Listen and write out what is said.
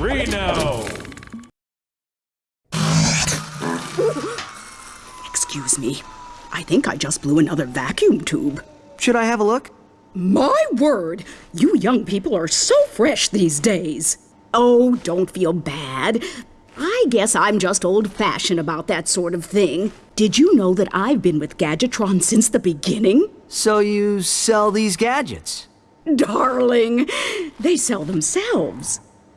Reno! Excuse me. I think I just blew another vacuum tube. Should I have a look? My word! You young people are so fresh these days. Oh, don't feel bad. I guess I'm just old fashioned about that sort of thing. Did you know that I've been with Gadgetron since the beginning? So you sell these gadgets? Darling, they sell themselves.